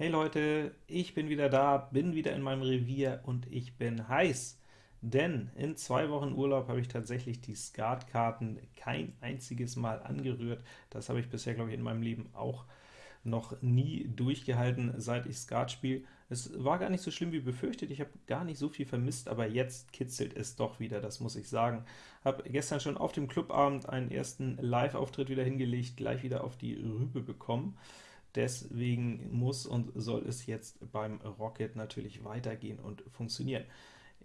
Hey Leute, ich bin wieder da, bin wieder in meinem Revier und ich bin heiß, denn in zwei Wochen Urlaub habe ich tatsächlich die Skatkarten kein einziges Mal angerührt. Das habe ich bisher, glaube ich, in meinem Leben auch noch nie durchgehalten, seit ich Skat spiele. Es war gar nicht so schlimm wie befürchtet, ich habe gar nicht so viel vermisst, aber jetzt kitzelt es doch wieder, das muss ich sagen. Habe gestern schon auf dem Clubabend einen ersten Live-Auftritt wieder hingelegt, gleich wieder auf die Rübe bekommen. Deswegen muss und soll es jetzt beim Rocket natürlich weitergehen und funktionieren.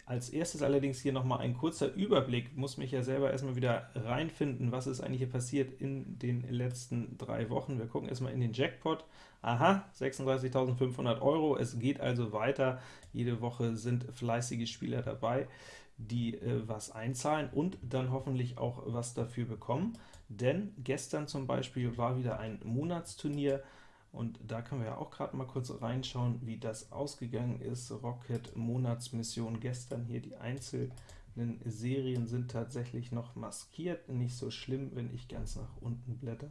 Als erstes allerdings hier nochmal ein kurzer Überblick, muss mich ja selber erstmal wieder reinfinden, was ist eigentlich hier passiert in den letzten drei Wochen. Wir gucken erstmal in den Jackpot. Aha, 36.500 Euro, es geht also weiter. Jede Woche sind fleißige Spieler dabei, die äh, was einzahlen und dann hoffentlich auch was dafür bekommen. Denn gestern zum Beispiel war wieder ein Monatsturnier, und da können wir ja auch gerade mal kurz reinschauen, wie das ausgegangen ist. Rocket Monatsmission gestern hier, die einzelnen Serien sind tatsächlich noch maskiert. Nicht so schlimm, wenn ich ganz nach unten blätter.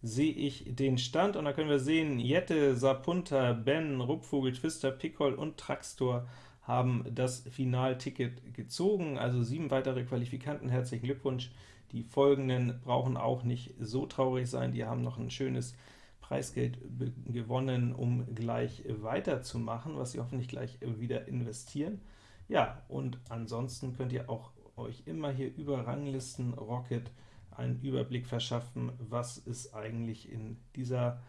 Sehe ich den Stand, und da können wir sehen, Jette, Sapunta, Ben, Rupfvogel, Twister, Pickol und Traxtor haben das Finalticket gezogen, also sieben weitere Qualifikanten, herzlichen Glückwunsch. Die folgenden brauchen auch nicht so traurig sein, die haben noch ein schönes Preisgeld gewonnen, um gleich weiterzumachen, was Sie hoffentlich gleich wieder investieren. Ja, und ansonsten könnt ihr auch euch immer hier über Ranglisten Rocket einen Überblick verschaffen, was ist eigentlich in dieser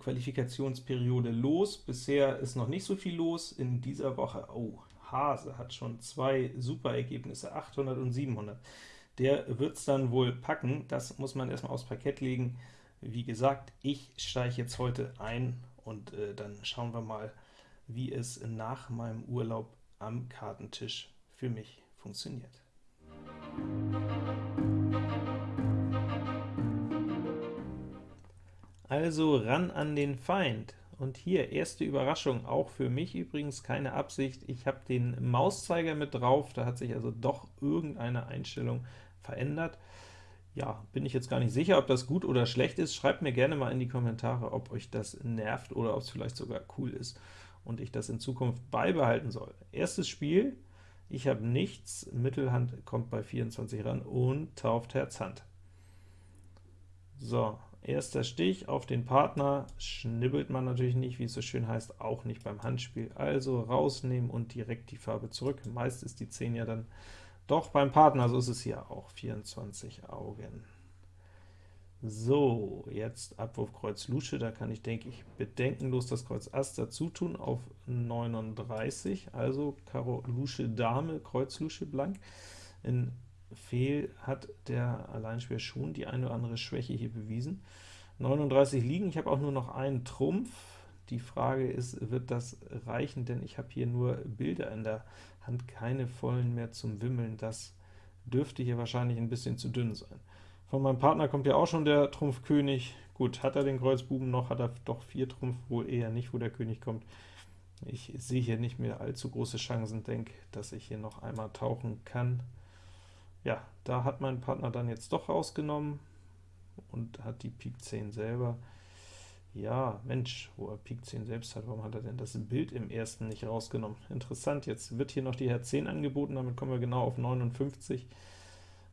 Qualifikationsperiode los. Bisher ist noch nicht so viel los in dieser Woche. Oh, Hase hat schon zwei super Ergebnisse, 800 und 700. Der wird es dann wohl packen, das muss man erstmal aufs Parkett legen. Wie gesagt, ich steige jetzt heute ein und äh, dann schauen wir mal, wie es nach meinem Urlaub am Kartentisch für mich funktioniert. Also ran an den Feind. Und hier, erste Überraschung, auch für mich übrigens keine Absicht, ich habe den Mauszeiger mit drauf, da hat sich also doch irgendeine Einstellung verändert ja, bin ich jetzt gar nicht sicher, ob das gut oder schlecht ist. Schreibt mir gerne mal in die Kommentare, ob euch das nervt oder ob es vielleicht sogar cool ist und ich das in Zukunft beibehalten soll. Erstes Spiel, ich habe nichts, Mittelhand kommt bei 24 ran und tauft Herz Hand. So, erster Stich auf den Partner, schnibbelt man natürlich nicht, wie es so schön heißt, auch nicht beim Handspiel. Also rausnehmen und direkt die Farbe zurück. Meist ist die 10 ja dann doch, beim Partner, so ist es hier auch, 24 Augen. So, jetzt Abwurf Kreuz Lusche, da kann ich, denke ich, bedenkenlos das Kreuz Ass dazu tun auf 39, also Karo Lusche Dame, Kreuz Lusche blank. In Fehl hat der Alleinspieler schon die eine oder andere Schwäche hier bewiesen. 39 liegen, ich habe auch nur noch einen Trumpf, die Frage ist, wird das reichen, denn ich habe hier nur Bilder in der Hand, keine vollen mehr zum Wimmeln. Das dürfte hier wahrscheinlich ein bisschen zu dünn sein. Von meinem Partner kommt ja auch schon der Trumpf König. Gut, hat er den Kreuzbuben noch, hat er doch vier Trumpf, wohl eher nicht, wo der König kommt. Ich sehe hier nicht mehr allzu große Chancen, denke, dass ich hier noch einmal tauchen kann. Ja, da hat mein Partner dann jetzt doch rausgenommen und hat die Pik 10 selber. Ja, Mensch, wo er Pik 10 selbst hat, warum hat er denn das Bild im ersten nicht rausgenommen? Interessant, jetzt wird hier noch die Herz 10 angeboten, damit kommen wir genau auf 59.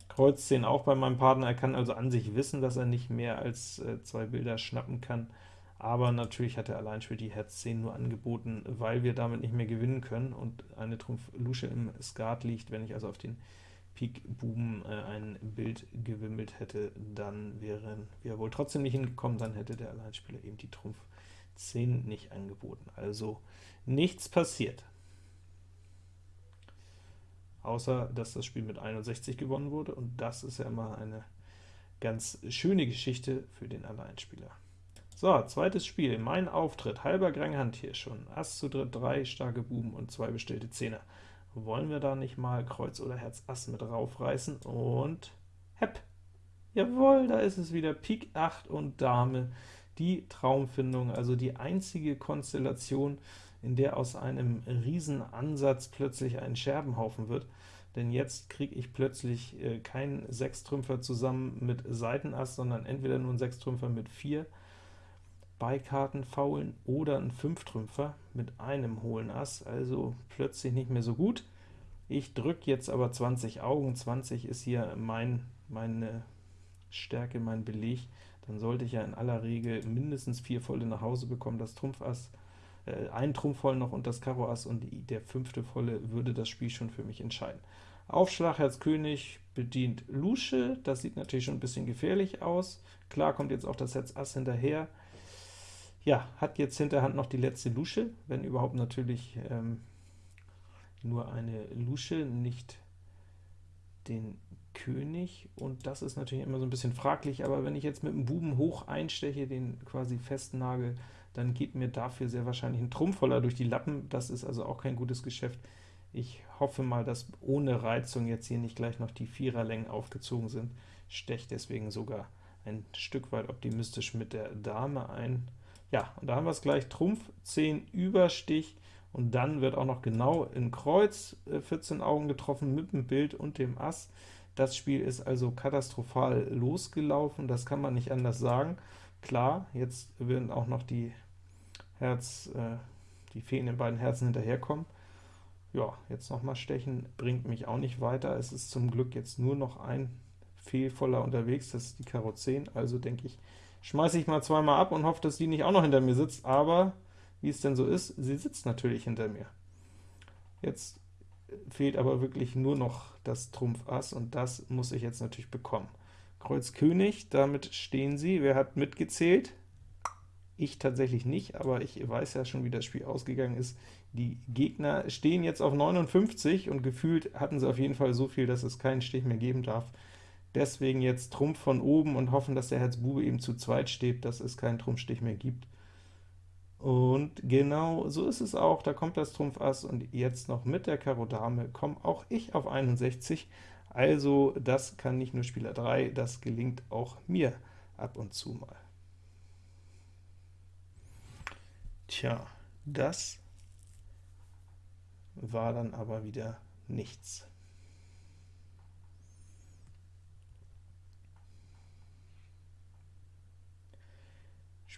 Kreuz 10 auch bei meinem Partner, er kann also an sich wissen, dass er nicht mehr als äh, zwei Bilder schnappen kann, aber natürlich hat er allein für die Herz 10 nur angeboten, weil wir damit nicht mehr gewinnen können und eine Trumpf Lusche im Skat liegt, wenn ich also auf den Pik Buben äh, ein Bild gewimmelt hätte, dann wären wir wohl trotzdem nicht hingekommen, dann hätte der Alleinspieler eben die Trumpf 10 nicht angeboten. Also nichts passiert. Außer, dass das Spiel mit 61 gewonnen wurde, und das ist ja immer eine ganz schöne Geschichte für den Alleinspieler. So, zweites Spiel, mein Auftritt, halber Grand hier schon, Ass zu dritt, drei starke Buben und zwei bestellte Zehner. Wollen wir da nicht mal Kreuz oder Herz Ass mit raufreißen? Und hepp! Jawohl, da ist es wieder, Pik 8 und Dame, die Traumfindung, also die einzige Konstellation, in der aus einem Riesenansatz plötzlich ein Scherbenhaufen wird, denn jetzt kriege ich plötzlich äh, keinen Sechstrümpfer zusammen mit Seitenass, sondern entweder nur einen Sechstrümpfer mit 4, Beikarten faulen oder ein Fünftrümpfer mit einem hohlen Ass, also plötzlich nicht mehr so gut. Ich drücke jetzt aber 20 Augen, 20 ist hier mein, meine Stärke, mein Beleg, dann sollte ich ja in aller Regel mindestens vier Volle nach Hause bekommen, das Trumpfass, äh, ein Trumpf voll noch und das Karo Ass, und der fünfte Volle würde das Spiel schon für mich entscheiden. Aufschlag Herz König bedient Lusche, das sieht natürlich schon ein bisschen gefährlich aus. Klar kommt jetzt auch das Herz Ass hinterher, ja, hat jetzt hinterhand noch die letzte Lusche, wenn überhaupt natürlich ähm, nur eine Lusche, nicht den König, und das ist natürlich immer so ein bisschen fraglich, aber wenn ich jetzt mit dem Buben hoch einsteche, den quasi festnagel, dann geht mir dafür sehr wahrscheinlich ein Trumpfvoller durch die Lappen, das ist also auch kein gutes Geschäft. Ich hoffe mal, dass ohne Reizung jetzt hier nicht gleich noch die Viererlängen aufgezogen sind, stecht deswegen sogar ein Stück weit optimistisch mit der Dame ein. Ja, und da haben wir es gleich, Trumpf 10 Überstich, und dann wird auch noch genau in Kreuz 14 äh, Augen getroffen mit dem Bild und dem Ass. Das Spiel ist also katastrophal losgelaufen, das kann man nicht anders sagen. Klar, jetzt werden auch noch die Herz, äh, die fehlenden beiden Herzen hinterherkommen. Ja, jetzt nochmal stechen bringt mich auch nicht weiter. Es ist zum Glück jetzt nur noch ein Fehlvoller unterwegs, das ist die Karo 10, also denke ich, schmeiße ich mal zweimal ab und hoffe, dass die nicht auch noch hinter mir sitzt, aber wie es denn so ist, sie sitzt natürlich hinter mir. Jetzt fehlt aber wirklich nur noch das Trumpf Ass, und das muss ich jetzt natürlich bekommen. Kreuz König, damit stehen sie. Wer hat mitgezählt? Ich tatsächlich nicht, aber ich weiß ja schon, wie das Spiel ausgegangen ist. Die Gegner stehen jetzt auf 59, und gefühlt hatten sie auf jeden Fall so viel, dass es keinen Stich mehr geben darf. Deswegen jetzt Trumpf von oben und hoffen, dass der Herz Bube eben zu zweit steht, dass es keinen Trumpfstich mehr gibt. Und genau so ist es auch, da kommt das Trumpf Ass, und jetzt noch mit der Karo Dame komme auch ich auf 61, also das kann nicht nur Spieler 3, das gelingt auch mir ab und zu mal. Tja, das war dann aber wieder nichts.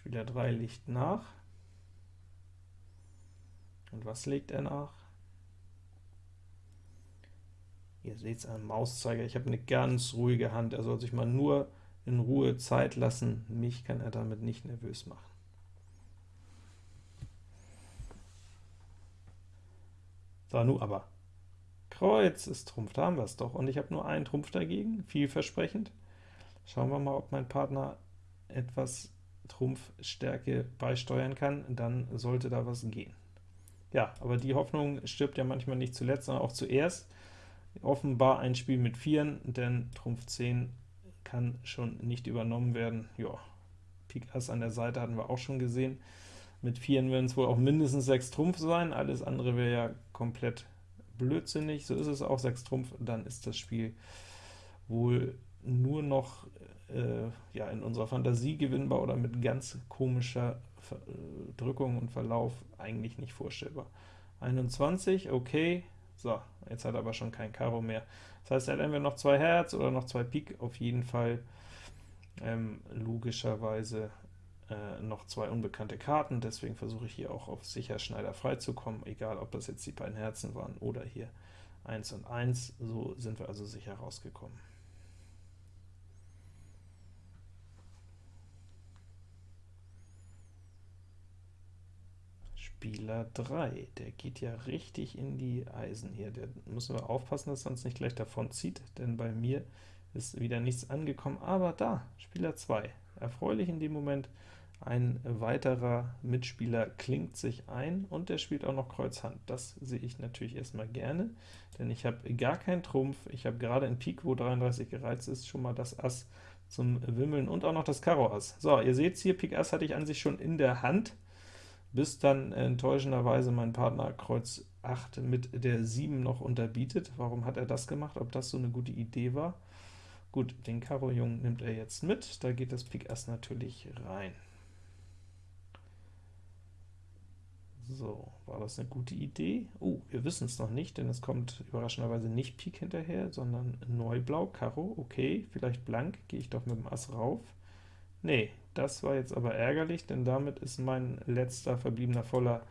Spieler 3 liegt nach. Und was legt er nach? Ihr seht es am Mauszeiger, ich habe eine ganz ruhige Hand, er soll sich mal nur in Ruhe Zeit lassen, mich kann er damit nicht nervös machen. So, nun aber. Kreuz ist Trumpf, da haben wir es doch, und ich habe nur einen Trumpf dagegen, vielversprechend. Schauen wir mal, ob mein Partner etwas Trumpfstärke beisteuern kann, dann sollte da was gehen. Ja, aber die Hoffnung stirbt ja manchmal nicht zuletzt, sondern auch zuerst. Offenbar ein Spiel mit Vieren, denn Trumpf 10 kann schon nicht übernommen werden. Ja, Pik Ass an der Seite hatten wir auch schon gesehen. Mit Vieren werden es wohl auch mindestens 6 Trumpf sein, alles andere wäre ja komplett blödsinnig. So ist es auch, 6 Trumpf, dann ist das Spiel wohl nur noch äh, ja, in unserer Fantasie gewinnbar oder mit ganz komischer Ver äh, Drückung und Verlauf eigentlich nicht vorstellbar. 21, okay, so, jetzt hat er aber schon kein Karo mehr. Das heißt, er hat entweder noch zwei Herz oder noch zwei Pik, auf jeden Fall ähm, logischerweise äh, noch zwei unbekannte Karten, deswegen versuche ich hier auch auf sicher Schneider frei zu kommen, egal ob das jetzt die beiden Herzen waren oder hier 1 und 1, so sind wir also sicher rausgekommen. Spieler 3, der geht ja richtig in die Eisen hier. Der müssen wir aufpassen, dass er uns nicht gleich davon zieht, denn bei mir ist wieder nichts angekommen. Aber da, Spieler 2, erfreulich in dem Moment, ein weiterer Mitspieler klingt sich ein, und der spielt auch noch Kreuz Hand. Das sehe ich natürlich erstmal gerne, denn ich habe gar keinen Trumpf, ich habe gerade in Pik, wo 33 gereizt ist, schon mal das Ass zum Wimmeln und auch noch das Karo Ass. So, ihr seht hier, Pik Ass hatte ich an sich schon in der Hand, bis dann enttäuschenderweise mein Partner Kreuz 8 mit der 7 noch unterbietet. Warum hat er das gemacht? Ob das so eine gute Idee war? Gut, den Karo Jung nimmt er jetzt mit, da geht das Pik Ass natürlich rein. So, war das eine gute Idee? Oh, wir wissen es noch nicht, denn es kommt überraschenderweise nicht Pik hinterher, sondern Neublau, Karo, okay, vielleicht blank, gehe ich doch mit dem Ass rauf. Nee, das war jetzt aber ärgerlich, denn damit ist mein letzter verbliebener Voller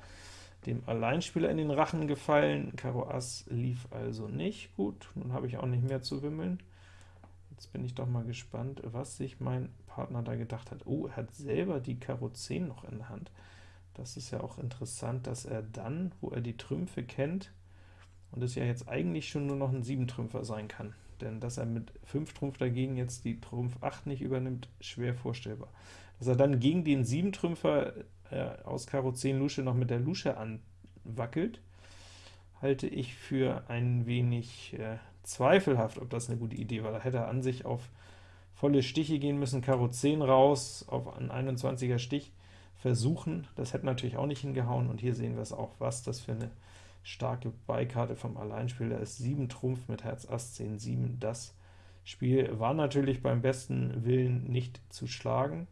dem Alleinspieler in den Rachen gefallen. Karo Ass lief also nicht gut, nun habe ich auch nicht mehr zu wimmeln. Jetzt bin ich doch mal gespannt, was sich mein Partner da gedacht hat. Oh, er hat selber die Karo 10 noch in der Hand. Das ist ja auch interessant, dass er dann, wo er die Trümpfe kennt, und es ja jetzt eigentlich schon nur noch ein 7-Trümpfer sein kann, denn dass er mit 5 Trumpf dagegen jetzt die Trumpf 8 nicht übernimmt, schwer vorstellbar. Dass er dann gegen den 7-Trümpfer äh, aus Karo 10 Lusche noch mit der Lusche anwackelt, halte ich für ein wenig äh, zweifelhaft, ob das eine gute Idee war. Da hätte er an sich auf volle Stiche gehen müssen, Karo 10 raus, auf einen 21er Stich versuchen. Das hätte natürlich auch nicht hingehauen, und hier sehen wir es auch, was das für eine starke Beikarte vom Alleinspieler ist. 7 Trumpf mit Herz Ass 10, 7. Das Spiel war natürlich beim besten Willen nicht zu schlagen.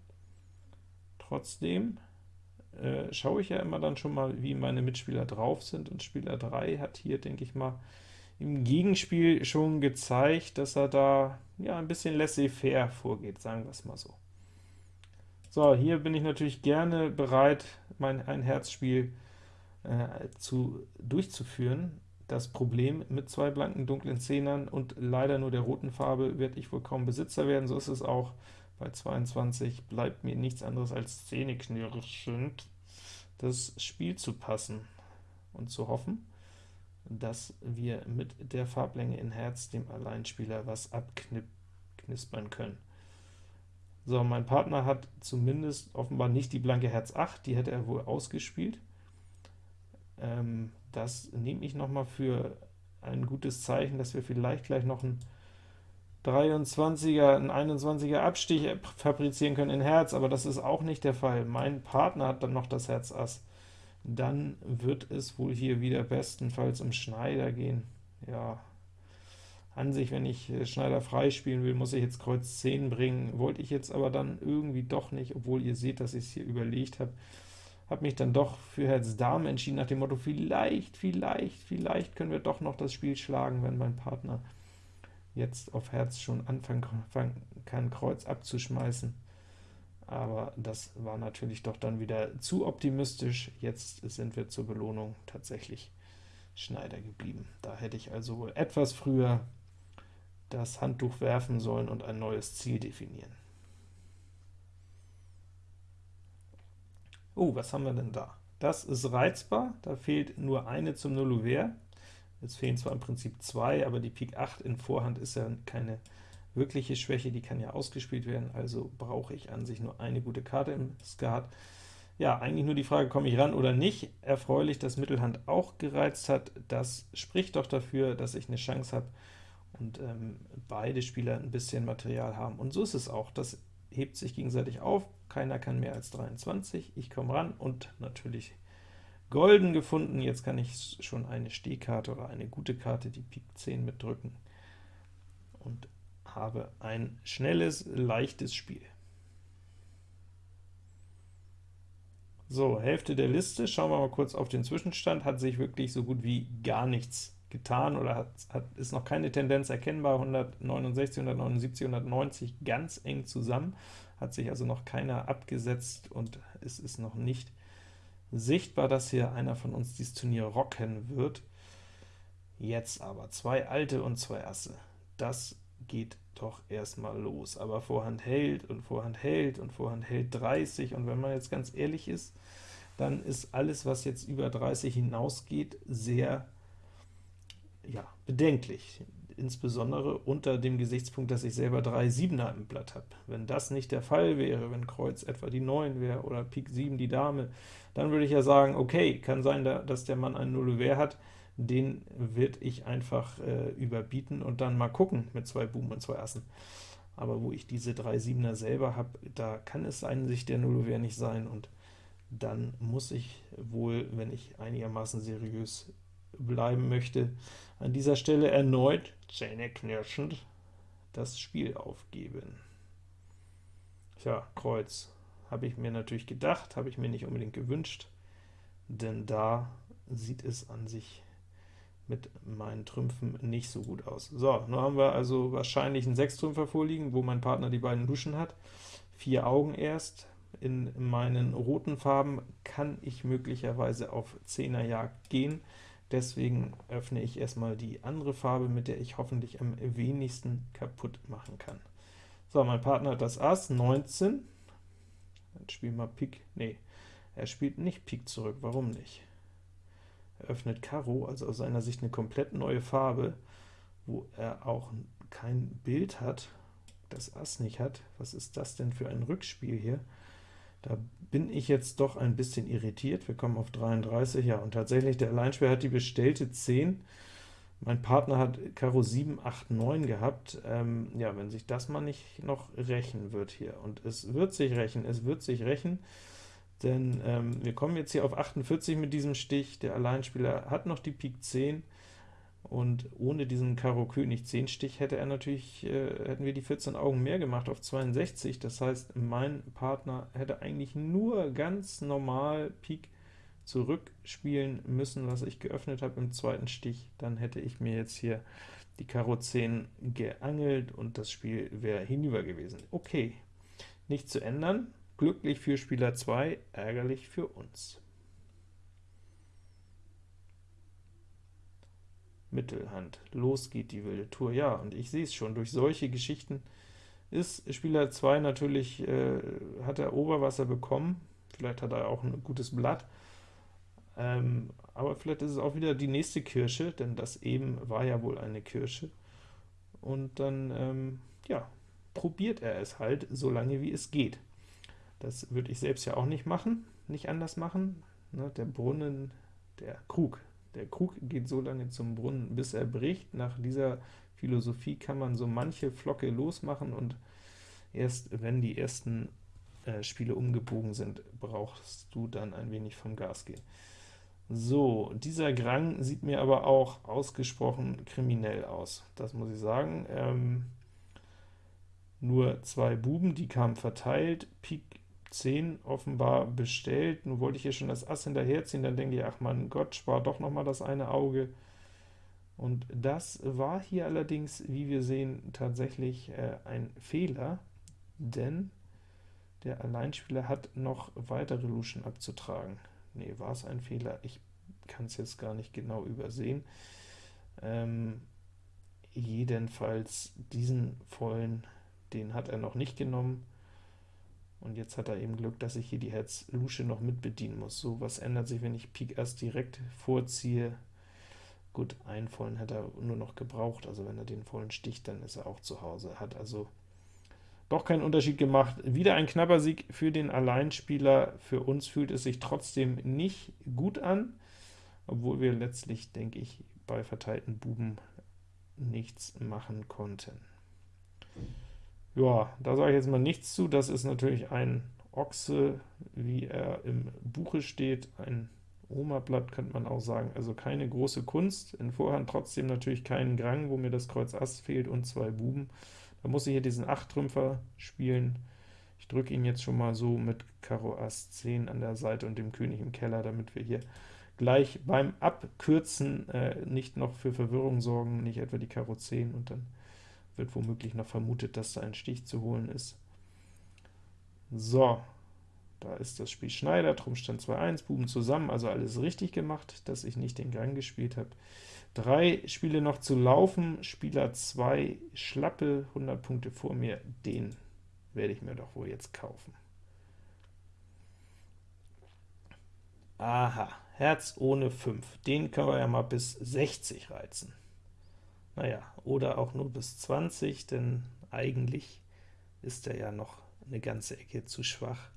Trotzdem äh, schaue ich ja immer dann schon mal, wie meine Mitspieler drauf sind, und Spieler 3 hat hier, denke ich mal, im Gegenspiel schon gezeigt, dass er da ja ein bisschen laissez-faire vorgeht, sagen wir es mal so. So, hier bin ich natürlich gerne bereit, mein ein Herzspiel äh, zu, durchzuführen. Das Problem mit zwei blanken dunklen Zehnern und leider nur der roten Farbe werde ich wohl kaum Besitzer werden, so ist es auch. Bei 22 bleibt mir nichts anderes als zähneknirschend das Spiel zu passen und zu hoffen, dass wir mit der Farblänge in Herz dem Alleinspieler was abknispern können. So, mein Partner hat zumindest offenbar nicht die blanke Herz 8, die hätte er wohl ausgespielt. Ähm, das nehme ich noch mal für ein gutes Zeichen, dass wir vielleicht gleich noch ein 23er, ein 21er Abstich fabrizieren können in Herz, aber das ist auch nicht der Fall. Mein Partner hat dann noch das Herz Ass. Dann wird es wohl hier wieder bestenfalls um Schneider gehen. Ja, an sich, wenn ich äh, Schneider frei spielen will, muss ich jetzt Kreuz 10 bringen, wollte ich jetzt aber dann irgendwie doch nicht, obwohl ihr seht, dass ich es hier überlegt habe, habe mich dann doch für Herz Dame entschieden, nach dem Motto, vielleicht, vielleicht, vielleicht können wir doch noch das Spiel schlagen, wenn mein Partner jetzt auf Herz schon anfangen kann, Kreuz abzuschmeißen. Aber das war natürlich doch dann wieder zu optimistisch. Jetzt sind wir zur Belohnung tatsächlich Schneider geblieben. Da hätte ich also wohl etwas früher das Handtuch werfen sollen und ein neues Ziel definieren. Oh, was haben wir denn da? Das ist reizbar, da fehlt nur eine zum Nullouvert. Es fehlen zwar im Prinzip zwei, aber die Pik 8 in Vorhand ist ja keine wirkliche Schwäche, die kann ja ausgespielt werden, also brauche ich an sich nur eine gute Karte im Skat. Ja, eigentlich nur die Frage, komme ich ran oder nicht. Erfreulich, dass Mittelhand auch gereizt hat. Das spricht doch dafür, dass ich eine Chance habe und ähm, beide Spieler ein bisschen Material haben. Und so ist es auch. Das hebt sich gegenseitig auf. Keiner kann mehr als 23. Ich komme ran und natürlich golden gefunden. Jetzt kann ich schon eine Stehkarte oder eine gute Karte, die Pik 10 mitdrücken und habe ein schnelles, leichtes Spiel. So, Hälfte der Liste, schauen wir mal kurz auf den Zwischenstand, hat sich wirklich so gut wie gar nichts getan, oder hat, hat, ist noch keine Tendenz erkennbar, 169, 179, 190 ganz eng zusammen, hat sich also noch keiner abgesetzt, und es ist noch nicht sichtbar, dass hier einer von uns dieses Turnier rocken wird. Jetzt aber zwei Alte und zwei Asse. Das geht doch erstmal los. Aber Vorhand hält und Vorhand hält und Vorhand hält 30, und wenn man jetzt ganz ehrlich ist, dann ist alles, was jetzt über 30 hinausgeht, sehr ja, bedenklich insbesondere unter dem Gesichtspunkt, dass ich selber drei Siebener im Blatt habe. Wenn das nicht der Fall wäre, wenn Kreuz etwa die 9 wäre oder Pik 7 die Dame, dann würde ich ja sagen, okay, kann sein, dass der Mann einen Nullouvert hat, den wird ich einfach äh, überbieten und dann mal gucken mit zwei Buben und zwei Assen. Aber wo ich diese drei Siebener selber habe, da kann es ein sich der Nullouvert nicht sein, und dann muss ich wohl, wenn ich einigermaßen seriös bleiben möchte, an dieser Stelle erneut, zähneknirschend, das Spiel aufgeben. Tja, Kreuz, habe ich mir natürlich gedacht, habe ich mir nicht unbedingt gewünscht, denn da sieht es an sich mit meinen Trümpfen nicht so gut aus. So, nun haben wir also wahrscheinlich einen Sechstrümpfer vorliegen, wo mein Partner die beiden Luschen hat. vier Augen erst. In meinen roten Farben kann ich möglicherweise auf 10er Jagd gehen, deswegen öffne ich erstmal die andere Farbe, mit der ich hoffentlich am wenigsten kaputt machen kann. So, mein Partner hat das Ass, 19. Dann spielen wir Pik, nee, er spielt nicht Pik zurück, warum nicht? Er öffnet Karo, also aus seiner Sicht eine komplett neue Farbe, wo er auch kein Bild hat, das Ass nicht hat. Was ist das denn für ein Rückspiel hier? Da bin ich jetzt doch ein bisschen irritiert. Wir kommen auf 33, ja, und tatsächlich, der Alleinspieler hat die bestellte 10. Mein Partner hat Karo 7, 8, 9 gehabt. Ähm, ja, wenn sich das mal nicht noch rächen wird hier, und es wird sich rächen, es wird sich rächen, denn ähm, wir kommen jetzt hier auf 48 mit diesem Stich, der Alleinspieler hat noch die Pik 10, und ohne diesen Karo König 10 Stich hätte er natürlich, äh, hätten wir die 14 Augen mehr gemacht auf 62, das heißt, mein Partner hätte eigentlich nur ganz normal Pik zurückspielen müssen, was ich geöffnet habe im zweiten Stich, dann hätte ich mir jetzt hier die Karo 10 geangelt und das Spiel wäre hinüber gewesen. Okay, nicht zu ändern, glücklich für Spieler 2, ärgerlich für uns. Mittelhand. Los geht die wilde Tour. Ja, und ich sehe es schon, durch solche Geschichten ist Spieler 2 natürlich, äh, hat er Oberwasser bekommen, vielleicht hat er auch ein gutes Blatt, ähm, aber vielleicht ist es auch wieder die nächste Kirsche, denn das eben war ja wohl eine Kirsche, und dann, ähm, ja, probiert er es halt, so lange wie es geht. Das würde ich selbst ja auch nicht machen, nicht anders machen. Ne, der Brunnen, der Krug, der Krug geht so lange zum Brunnen, bis er bricht. Nach dieser Philosophie kann man so manche Flocke losmachen, und erst wenn die ersten äh, Spiele umgebogen sind, brauchst du dann ein wenig vom Gas gehen. So, dieser Grang sieht mir aber auch ausgesprochen kriminell aus, das muss ich sagen. Ähm, nur zwei Buben, die kamen verteilt, Pik 10 offenbar bestellt. Nun wollte ich hier schon das Ass hinterherziehen, dann denke ich, ach mein Gott, spar doch noch mal das eine Auge. Und das war hier allerdings, wie wir sehen, tatsächlich äh, ein Fehler, denn der Alleinspieler hat noch weitere Luschen abzutragen. Nee, war es ein Fehler? Ich kann es jetzt gar nicht genau übersehen. Ähm, jedenfalls diesen vollen, den hat er noch nicht genommen, und jetzt hat er eben Glück, dass ich hier die Herz-Lusche noch mit bedienen muss. So, was ändert sich, wenn ich Pik erst direkt vorziehe? Gut, einen vollen hat er nur noch gebraucht, also wenn er den vollen sticht, dann ist er auch zu Hause. Hat also doch keinen Unterschied gemacht. Wieder ein knapper Sieg für den Alleinspieler. Für uns fühlt es sich trotzdem nicht gut an, obwohl wir letztlich, denke ich, bei verteilten Buben nichts machen konnten. Ja, da sage ich jetzt mal nichts zu, das ist natürlich ein Ochse, wie er im Buche steht, ein Oma-Blatt könnte man auch sagen, also keine große Kunst, in Vorhand trotzdem natürlich keinen Grang, wo mir das Kreuz Ass fehlt und zwei Buben. Da muss ich hier diesen 8-Trümpfer spielen. Ich drücke ihn jetzt schon mal so mit Karo Ass 10 an der Seite und dem König im Keller, damit wir hier gleich beim Abkürzen äh, nicht noch für Verwirrung sorgen, nicht etwa die Karo 10 und dann wird womöglich noch vermutet, dass da ein Stich zu holen ist. So, da ist das Spiel Schneider, Trumpfstand 2-1, Buben zusammen, also alles richtig gemacht, dass ich nicht den Gang gespielt habe. Drei Spiele noch zu laufen, Spieler 2, Schlappe, 100 Punkte vor mir, den werde ich mir doch wohl jetzt kaufen. Aha, Herz ohne 5, den können wir ja mal bis 60 reizen. Naja, oder auch nur bis 20, denn eigentlich ist er ja noch eine ganze Ecke zu schwach,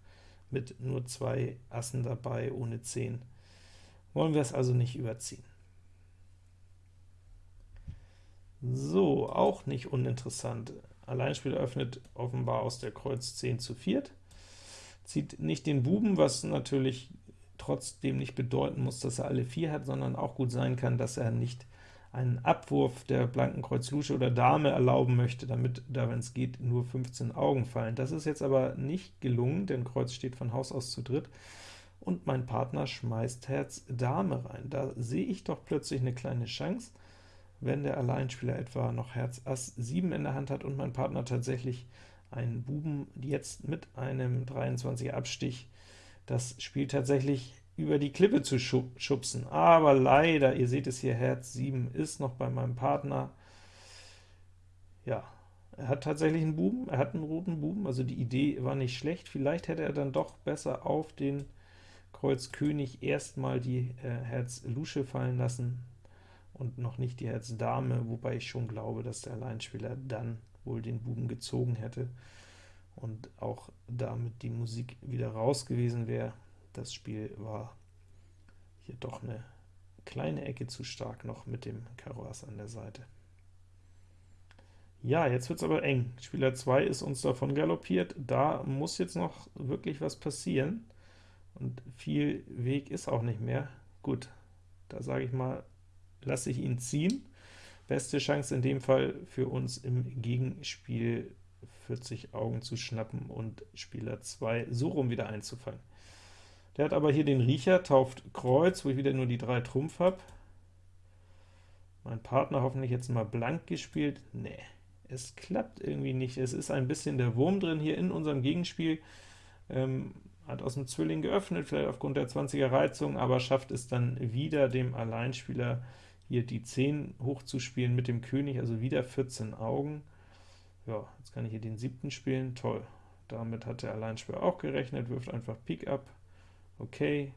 mit nur zwei Assen dabei, ohne 10. Wollen wir es also nicht überziehen. So, auch nicht uninteressant. Alleinspieler öffnet offenbar aus der Kreuz 10 zu 4, zieht nicht den Buben, was natürlich trotzdem nicht bedeuten muss, dass er alle vier hat, sondern auch gut sein kann, dass er nicht einen Abwurf der blanken Kreuz Lusche oder Dame erlauben möchte, damit da, wenn es geht, nur 15 Augen fallen. Das ist jetzt aber nicht gelungen, denn Kreuz steht von Haus aus zu dritt, und mein Partner schmeißt Herz Dame rein. Da sehe ich doch plötzlich eine kleine Chance, wenn der Alleinspieler etwa noch Herz Ass 7 in der Hand hat und mein Partner tatsächlich einen Buben jetzt mit einem 23er Abstich das Spiel tatsächlich über die Klippe zu schubsen. Aber leider, ihr seht es hier, Herz 7 ist noch bei meinem Partner. Ja, er hat tatsächlich einen Buben, er hat einen roten Buben, also die Idee war nicht schlecht. Vielleicht hätte er dann doch besser auf den Kreuz König erstmal die äh, Herz Lusche fallen lassen und noch nicht die Herz Dame, wobei ich schon glaube, dass der Alleinspieler dann wohl den Buben gezogen hätte und auch damit die Musik wieder raus gewesen wäre. Das Spiel war hier doch eine kleine Ecke zu stark noch mit dem Karo Ass an der Seite. Ja, jetzt wird es aber eng. Spieler 2 ist uns davon galoppiert. Da muss jetzt noch wirklich was passieren. Und viel Weg ist auch nicht mehr. Gut, da sage ich mal, lasse ich ihn ziehen. Beste Chance in dem Fall für uns im Gegenspiel 40 Augen zu schnappen und Spieler 2 so rum wieder einzufangen. Der hat aber hier den Riecher, tauft Kreuz, wo ich wieder nur die drei Trumpf habe. Mein Partner hoffentlich jetzt mal blank gespielt. Nee, es klappt irgendwie nicht. Es ist ein bisschen der Wurm drin hier in unserem Gegenspiel. Ähm, hat aus dem Zwilling geöffnet, vielleicht aufgrund der 20er Reizung, aber schafft es dann wieder dem Alleinspieler hier die 10 hochzuspielen mit dem König, also wieder 14 Augen. Ja, jetzt kann ich hier den siebten spielen, toll. Damit hat der Alleinspieler auch gerechnet, wirft einfach Pik ab. Okay,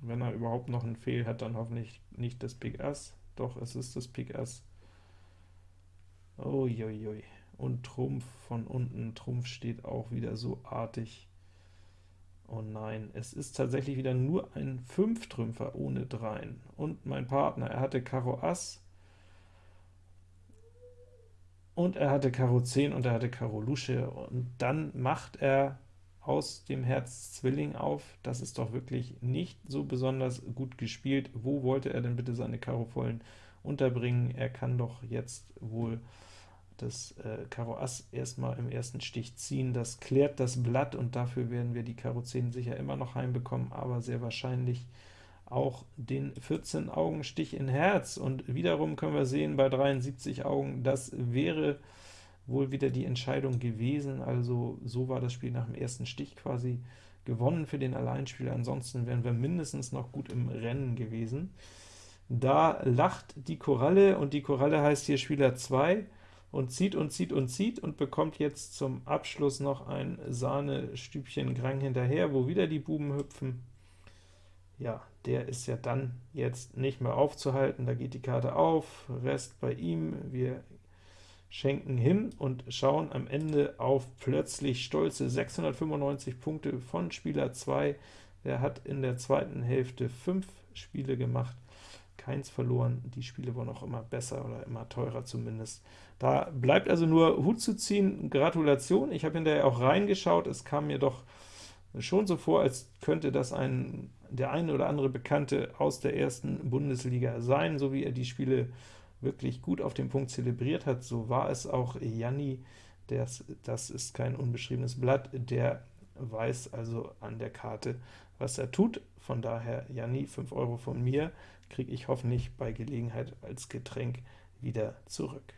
wenn er überhaupt noch einen Fehl hat, dann hoffentlich nicht das Pik Ass. Doch, es ist das Pik Ass. Uiuiui. Und Trumpf von unten, Trumpf steht auch wieder so artig. Oh nein, es ist tatsächlich wieder nur ein Fünftrümpfer ohne Dreien. Und mein Partner, er hatte Karo Ass, und er hatte Karo 10 und er hatte Karo Lusche, und dann macht er aus dem Herz Zwilling auf. Das ist doch wirklich nicht so besonders gut gespielt. Wo wollte er denn bitte seine Karo vollen unterbringen? Er kann doch jetzt wohl das äh, Karo Ass erstmal im ersten Stich ziehen, das klärt das Blatt, und dafür werden wir die Karo 10 sicher immer noch heimbekommen, aber sehr wahrscheinlich auch den 14 Augen Stich in Herz, und wiederum können wir sehen, bei 73 Augen, das wäre wohl wieder die Entscheidung gewesen, also so war das Spiel nach dem ersten Stich quasi gewonnen für den Alleinspieler, ansonsten wären wir mindestens noch gut im Rennen gewesen. Da lacht die Koralle, und die Koralle heißt hier Spieler 2, und zieht und zieht und zieht und bekommt jetzt zum Abschluss noch ein Sahnestübchen Grang hinterher, wo wieder die Buben hüpfen. Ja, der ist ja dann jetzt nicht mehr aufzuhalten, da geht die Karte auf, Rest bei ihm, wir schenken hin und schauen am Ende auf plötzlich stolze 695 Punkte von Spieler 2. Der hat in der zweiten Hälfte 5 Spiele gemacht, keins verloren, die Spiele wurden auch immer besser oder immer teurer zumindest. Da bleibt also nur Hut zu ziehen, Gratulation, ich habe hinterher auch reingeschaut, es kam mir doch schon so vor, als könnte das ein, der eine oder andere Bekannte aus der ersten Bundesliga sein, so wie er die Spiele wirklich gut auf den Punkt zelebriert hat, so war es auch Janni, das, das ist kein unbeschriebenes Blatt, der weiß also an der Karte, was er tut. Von daher, Janni, 5 Euro von mir, kriege ich hoffentlich bei Gelegenheit als Getränk wieder zurück.